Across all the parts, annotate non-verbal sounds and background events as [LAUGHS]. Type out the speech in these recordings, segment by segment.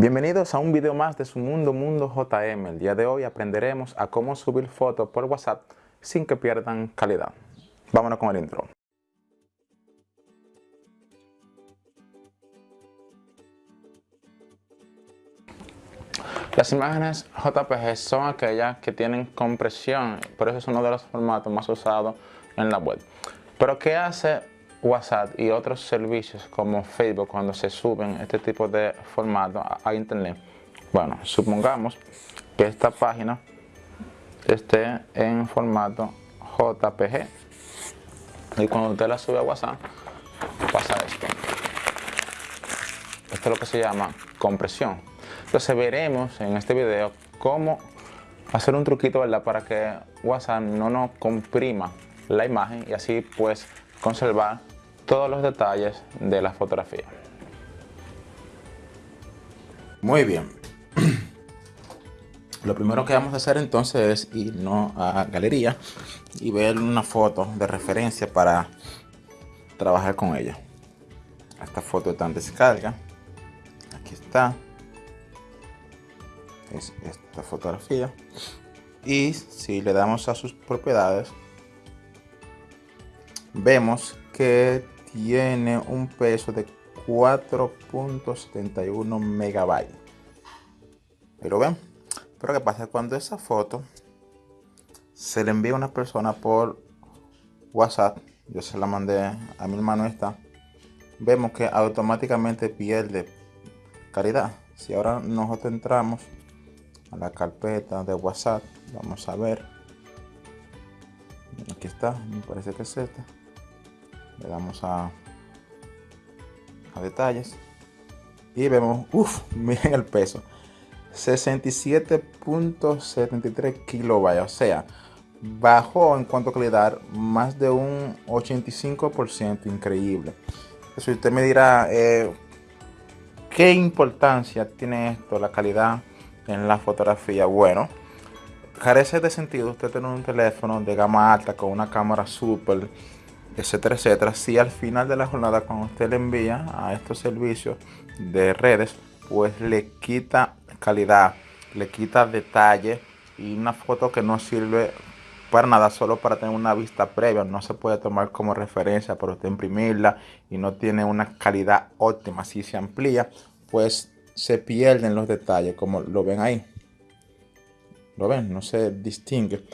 Bienvenidos a un video más de su Mundo Mundo JM. El día de hoy aprenderemos a cómo subir fotos por WhatsApp sin que pierdan calidad. Vámonos con el intro. Las imágenes JPG son aquellas que tienen compresión, por eso es uno de los formatos más usados en la web. Pero ¿qué hace WhatsApp y otros servicios como Facebook cuando se suben este tipo de formato a, internet. Bueno, supongamos que esta página esté en formato JPG y cuando usted la sube a WhatsApp pasa esto. Esto es lo que se llama compresión. Entonces veremos en este video cómo hacer un truquito ¿verdad? para que WhatsApp no nos comprima la imagen y así pues conservar todos los detalles de la fotografía. Muy bien. [CLEARS THROAT] Lo primero que vamos a hacer entonces es irnos a galería y ver una foto de referencia para trabajar con ella. Esta foto está en descarga. Aquí está. Es esta fotografía. Y si le damos a sus propiedades, vemos que tiene un peso de 4.71 megabytes. Pero ven, pero qué pasa cuando esa foto se le envía a una persona por WhatsApp, yo se la mandé a mi hermano esta, vemos que automáticamente pierde calidad. Si ahora nosotros entramos a la carpeta de WhatsApp, vamos a ver. Aquí está, me parece que es esta le damos a, a detalles y vemos, uff, [LAUGHS] miren el peso 67.73 kilobytes, o sea, bajó en cuanto a calidad más de un 85%, increíble. Si usted me dirá, eh, ¿qué importancia tiene esto, la calidad en la fotografía? Bueno, carece de sentido usted tener un teléfono de gama alta con una cámara super etcétera, etcétera. Si al final de la jornada, cuando usted le envía a estos servicios de redes, pues le quita calidad, le quita detalle y una foto que no sirve para nada, solo para tener una vista previa, no se puede tomar como referencia para usted imprimirla y no tiene una calidad óptima. Si se amplía, pues se pierden los detalles, como lo ven ahí. ¿Lo ven? No se distingue.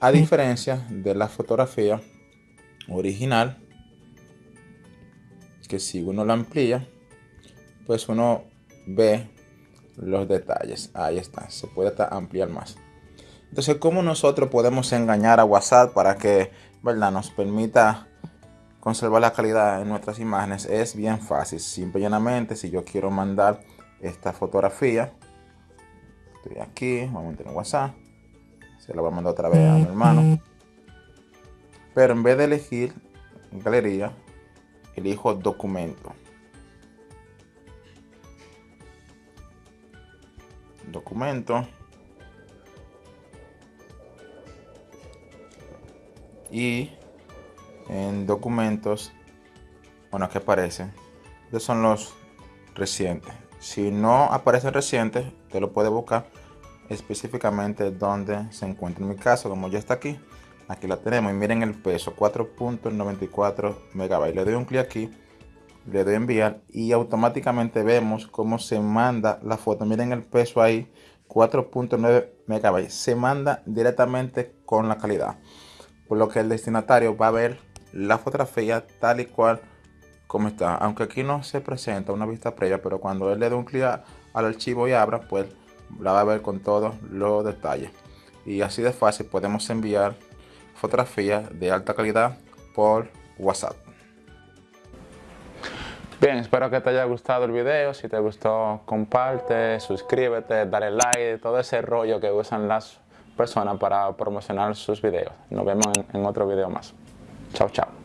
A diferencia de la fotografía original que si uno la amplía pues uno ve los detalles. Ahí está se puede ampliar más. Entonces cómo nosotros podemos engañar a whatsapp para que verdad nos permita conservar la calidad de nuestras imágenes es bien fácil. Simple y llanamente si yo quiero mandar esta fotografía estoy aquí vamos a tener whatsapp. Se la voy a mandar otra vez a mi hermano pero en vez de elegir galería, elijo documento. Documento. Y en documentos, bueno, aquí aparece. Estos son los recientes. Si no aparece reciente, te lo puede buscar específicamente donde se encuentra. En mi caso, como ya está aquí, aquí la tenemos y miren el peso 4.94 megabytes. Le doy un clic aquí le doy enviar y automáticamente vemos cómo se manda la foto. Miren el peso ahí 4.9 megabytes. Se manda directamente con la calidad por lo que el destinatario va a ver la fotografía tal y cual como está. Aunque aquí no se presenta una vista previa pero cuando él le dé un clic al archivo y abra pues la va a ver con todos los detalles. Y así de fácil podemos enviar fotografías de alta calidad por WhatsApp. Bien, espero que te haya gustado el video. Si te gustó, comparte, suscríbete, dale like, todo ese rollo que usan las personas para promocionar sus videos. Nos vemos en, otro video más. Chao, chao.